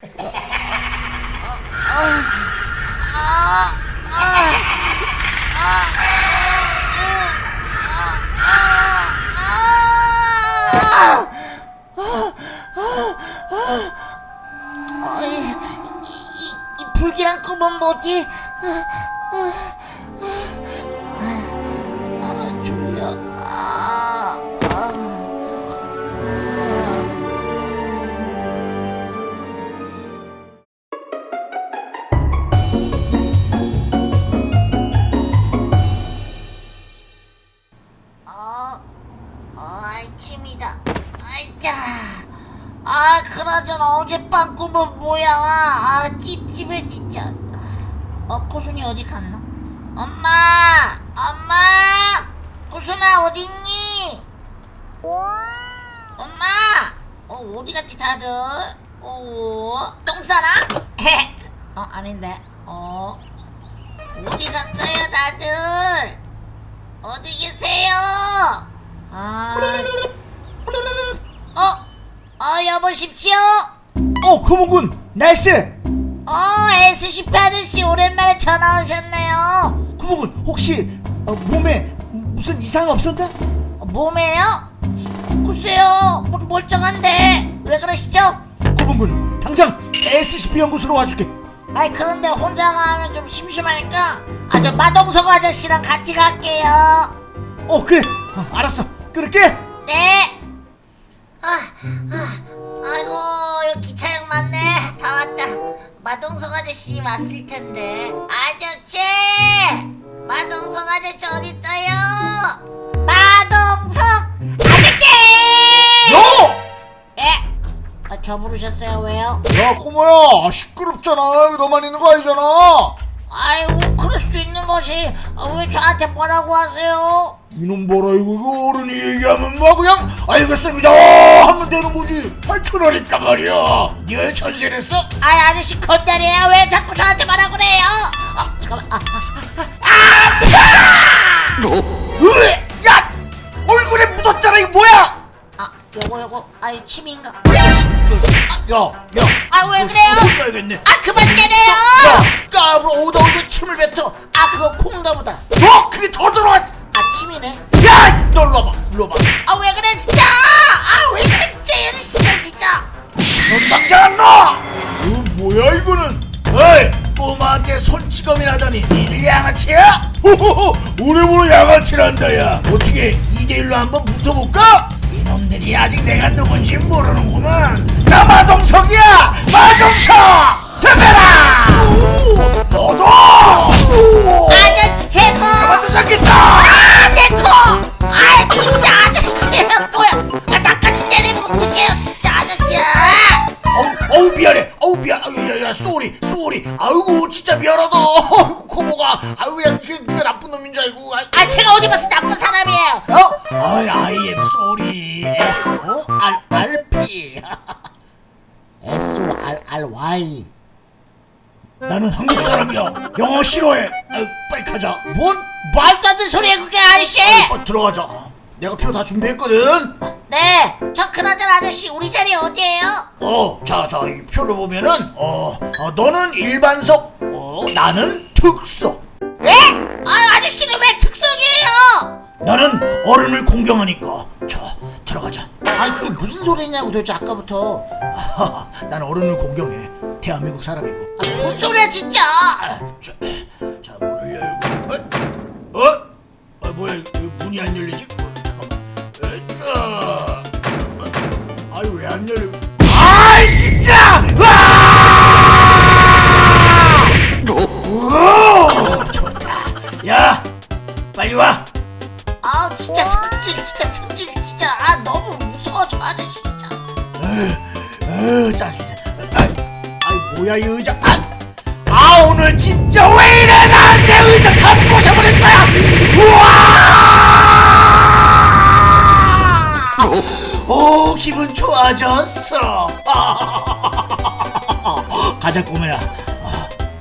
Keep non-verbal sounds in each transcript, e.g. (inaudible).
아, 이, 이, 이 불길한 꿈은 뭐지? 아, 그나저나 어젯밤 꿈은 뭐야? 아, 찝찝해 진짜. 어, 코순이 어디 갔나? 엄마, 엄마, 코순아 어디 있니? 엄마, 어 어디 갔지 다들? 어, 똥 싸나? 어 아닌데. 어 어디 갔어요 다들? 어디 계세요? 아, 어, 어 여보십시오. 어, 구멍군 날씨. 어, SCP 아저씨 오랜만에 전화 오셨네요. 구멍군 혹시 어, 몸에 무슨 이상 없었나? 어, 몸에요? 글쎄요, 뭐, 멀쩡한데 왜 그러시죠? 구멍군 당장 SCP 연구소로 와줄게. 아이 그런데 혼자 가면 좀 심심하니까 아저 마동석 아저씨랑 같이 갈게요. 어 그래, 어, 알았어. 끊을게. 네. 아, 아, 아이고 여기 기차역 맞네. 다 왔다. 마동석 아저씨 왔을 텐데. 아저씨, 마동석 아저씨 어디 있어요? 마동석 아저씨. 야! 예? 아, 저 부르셨어요? 왜요? 야 꼬마야 시끄럽잖아. 여기 너만 있는 거 아니잖아. 아이고 그럴 수도 있는 것이 아, 왜 저한테 뭐라고 하세요? 이놈 봐라 이거, 이거 어른이 얘기하면 뭐 그냥 알겠습니다 하면 되는 거지. 밝혀라니까 말이야. 네가 전세냈어? 아이 아저씨 건달이에요 왜 자꾸 저한테 말하고 그래요? 어 잠깐만 아, 으, 야 얼굴에 묻었잖아 이거 뭐야? 아 요거 요거 아이 침인가? 야, 야. 아왜 그래요? 아 그만 때려요! 야, 까불어 오다 오다 침을 뱉어. 아 그거 콩가 보다 어, 그게 더 들어와. 아 침이네 야, 너 일로 와봐, 일로 와봐. 아 왜 그래 진짜 아 왜 그래 진짜 이 아저씨가 진짜 손 당장 안 놔. 이거 뭐야 이거는? 어이, 꼬마한테 손찌검이라더니 니들 양아치야? 호호호, 오래보로 양아치란다 야. 어떻게 2대1로 한번 붙어볼까? 이놈들이 아직 내가 누군지 모르는구만. 나 마동석이야, 마동석. 잡아라. 너도. 아, 아 제가 어디 봐서 나쁜 사람이에요 어? 아이 I am sorry. S O R R P. S O R R Y 나는 한국 사람이야. 영어 싫어해. 아유, 빨리 가자. 뭔 말도 안 되는 소리야 그게 아저씨 어, 들어가자. 내가 표 다 준비했거든. 네 저 그나저나 아저씨 우리 자리 어디에요? 어, 자, 자, 이 표를 보면은 어, 어 너는 일반석, 어, 나는 특석. 나는 어른을 공경하니까. 자, 들어가자. 아니 그게 무슨 소리냐고 도대체 아까부터 아하, 난 어른을 공경해. 대한민국 사람이고. 아, 뭔 소리야 진짜 아, 자, 자 문을 열고. 어? 어? 아 뭐야? 이거 문이 안 열리지? 어, 잠깐만. 에, 자. 어? 아유 왜 안 열려? 아이 진짜! 와! 기분 좋아졌어. (laughs) 가자 꼬매야.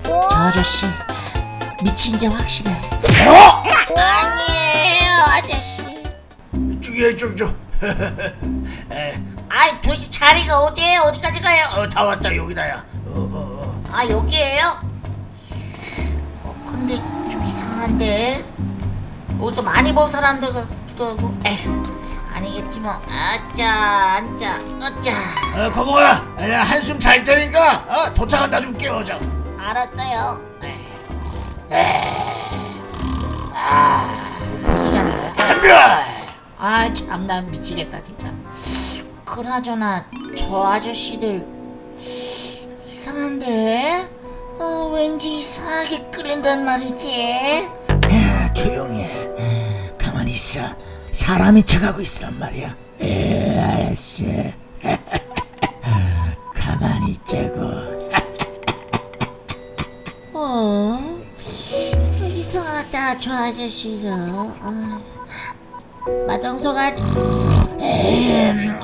저 아저씨 미친 게 확실해 어? 아니에요 아저씨 저기 저기 저. (laughs) 에, 아이 도대체 자리가 어디에요? 어디까지 가요? 어, 다 왔다 여기다야. 어, 어, 어. 아 여기에요? 어, 근데 좀 이상한데 어디서 많이 본 사람들 같기도 하고 에휴 아니겠지 뭐 아짜 앉자 어짜 어, 거봉아, 야, 한숨 잘 때니까 어, 도착한다 좀 깨워줘. 알았어요 아 무슨 자는 거야? 덤벼. 아 참난 미치겠다 진짜 그나저나 저 아저씨들 이상한데 어, 왠지 이상하게 끌린단 말이지 야, 조용히 해. 어, 가만히 있어. 사람이 쳐가고 있으란 말이야. 에, 알았어. (laughs) 가만히 있자고. 어 이상하다 저 아저씨들 아,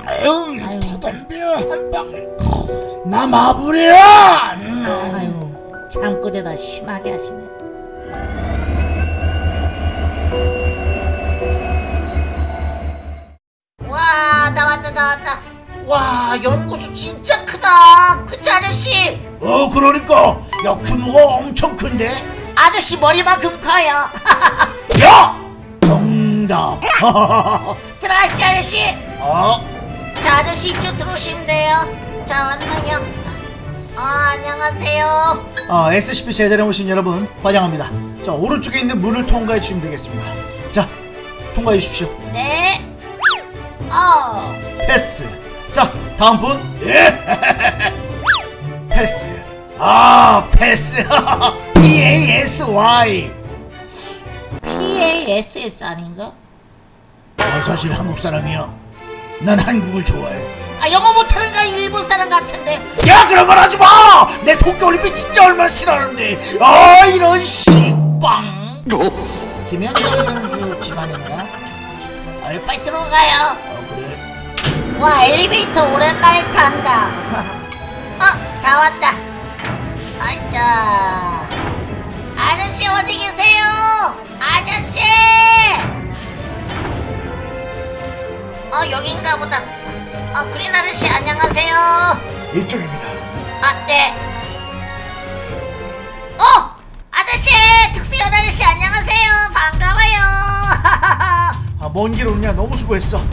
아유, 아유. 덤벼 한 방. 나. 음. 아유 잠꼬대다 심하게 하시네 나왔다 와 연구소 진짜 크다 그치 아저씨 어, 그러니까 야 규모가 엄청 큰데. 아저씨 머리만큼 커요 야, (laughs) 정답. 들어가시죠 아저씨 어, 자 아저씨 이쪽 들어오시면 돼요 자 왔나요 어 안녕하세요 아, SCP 제자에 오신 여러분 환영합니다. 자 오른쪽에 있는 문을 통과해 주시면 되겠습니다. 자 통과해 주십시오. 네 어. 패스. 자 다음 분 예. (laughs) 패스. 아, 패스. (laughs) P A S Y. PASS 아닌가? 어, 사실 한국 사람이야. 난 한국을 좋아해. 아 영어 못하는 거 일본 사람 같은데 야, 그런 말 하지 마. 내 도쿄올림픽 진짜 얼마나 싫어하는데. 아, 이런 씨빵. 김현정 선수 집안인가? 어, 빨리 들어가요. 와 엘리베이터 오랜만에 탄다 (laughs) 어, 다 왔다 아자 아저씨 어디 계세요? 아저씨 어 여긴가 보다 어 그린 아저씨 안녕하세요 이쪽입니다. 아, 네. 어! 아저씨! 특수연 아저씨 안녕하세요. 반가워요. (laughs) 아, 먼 길 오느냐 너무 수고했어.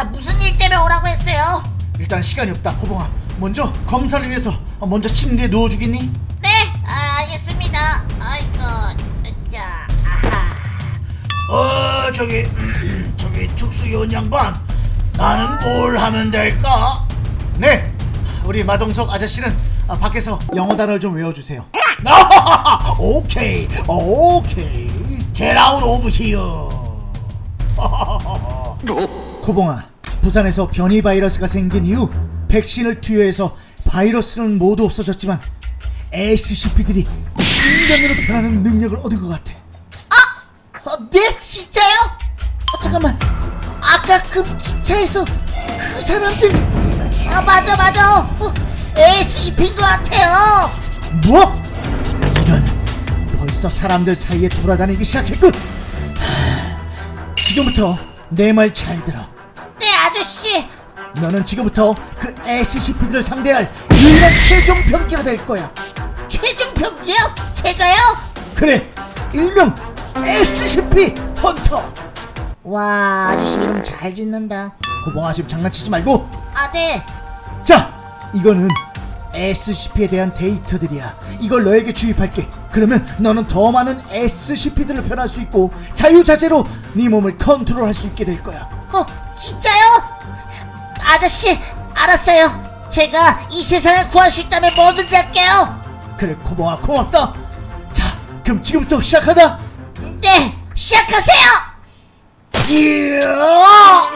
예, 아, 무슨 일 때문에 오라고 했어요? 일단 시간이 없다. 호봉아 먼저 검사를 위해서 어, 먼저 침대에 누워주겠니? 네, 아, 알겠습니다. 아이고, 자, 아하. 어, 저기, 음, (clears throat) 저기 특수요원 양반. 나는 뭘 하면 될까? 네. 우리 마동석 아저씨는 아, 밖에서 영어 단어를 좀 외워주세요. 아, (laughs) 오케이, 오케이. Get out of here. 코봉아, 부산에서 변이 바이러스가 생긴 이후 백신을 투여해서 바이러스는 모두 없어졌지만 SCP들이 인간으로 변하는 능력을 얻은 것 같아. 어, 네, 진짜요? 어, 잠깐만. 아까 그 기차에서 그 사람들. 아, 맞아, 맞아. 어, SCP인 것 같아요. 뭐? 이런 벌써 사람들 사이에 돌아다니기 시작했군. 하, 지금부터 내 말 잘 들어. 네, 아저씨. 너는 지금부터 그 SCP들을 상대할 유일한 최종 병기가 될 거야. 최종 병기요? 제가요? 그래, 일명 SCP 헌터. 와 아저씨 이름 잘 짓는다 고봉아 지금 장난치지 말고. 아 네 자, 이거는 SCP에 대한 데이터들이야. 이걸 너에게 주입할게. 그러면 너는 더 많은 SCP들을 변할 수 있고 자유자재로 네 몸을 컨트롤할 수 있게 될 거야. 어 진짜요? 아저씨 알았어요. 제가 이 세상을 구할 수 있다면 뭐든지 할게요. 그래 고마워 고맙다. 자 그럼 지금부터 시작하다 네 시작하세요. 으아!